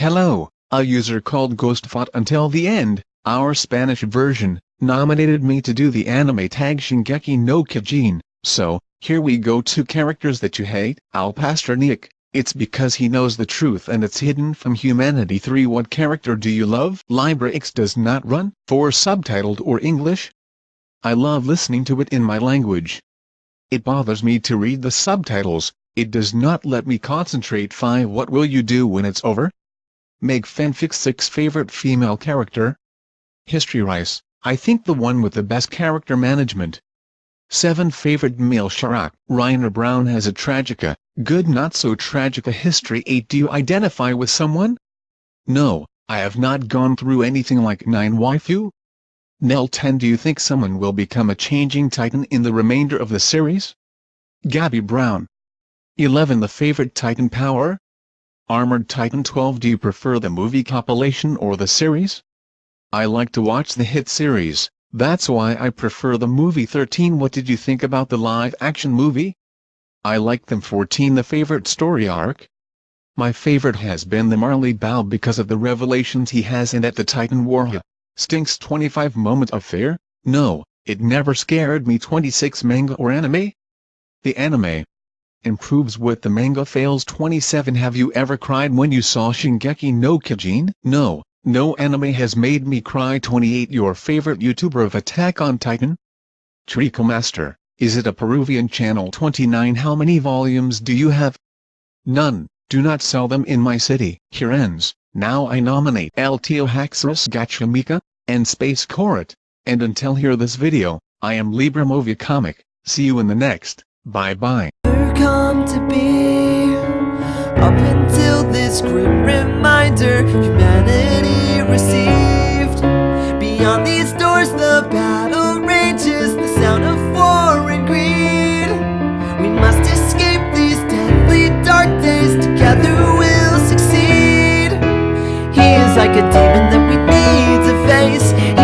Hello, a user called Ghost fought until the end, our Spanish version, nominated me to do the anime tag Shingeki no Kyojin, so, here we go two characters that you hate. Al Pasternak, it's because he knows the truth and it's hidden from humanity 3 What character do you love? LibraX does not run, for subtitled or English? I love listening to it in my language. It bothers me to read the subtitles, it does not let me concentrate 5 What will you do when it's over? Meg Fanfic 6 Favorite female character? History Reiss, I think the one with the best character management. 7 Favorite male Sharak Reiner Braun has a tragica, good not so tragica history 8 Do you identify with someone? No, I have not gone through anything like 9 Waifu? Nell 10 Do you think someone will become a changing titan in the remainder of the series? Gabi Braun 11 The favorite titan power? Armored Titan 12 Do you prefer the movie compilation or the series? I like to watch the hit series, that's why I prefer the movie 13 What did you think about the live-action movie? I like them 14 The favorite story arc? My favorite has been the Marley Bow because of the revelations he has and at the Titan War. Stinks 25 Moment of Fear? No, it never scared me 26 Manga or anime? The anime, improves what the manga fails. 27 Have you ever cried when you saw Shingeki no Kyojin? No, no anime has made me cry. 28 Your favorite YouTuber of Attack on Titan? Treacle Master, is it a Peruvian channel? 29 How many volumes do you have? None, do not sell them in my city. Here ends, now I nominate Altiohaxorus Gachamica, and Space Coret, and until here this video, I am Libra Movie Comic, see you in the next, bye bye. come to be. Up until this grim reminder Humanity received. Beyond these doors the battle rages The sound of war and greed. We must escape these deadly dark days Together we'll succeed. He is like a demon that we need to face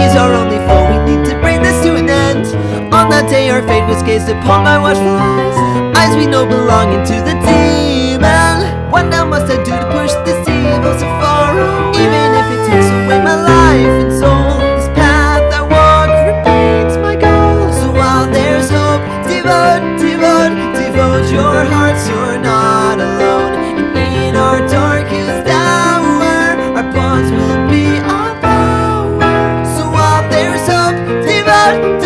gazed upon my watchful eyes. Eyes we know belonging to the demon. What now must I do to push this evil so far away? Even if it takes away my life and soul This path I walk repeats my goal. So while there's hope, devote, devote, devote your hearts. You're not alone. And in our darkest hour Our bonds will be our power. So while there's hope, devote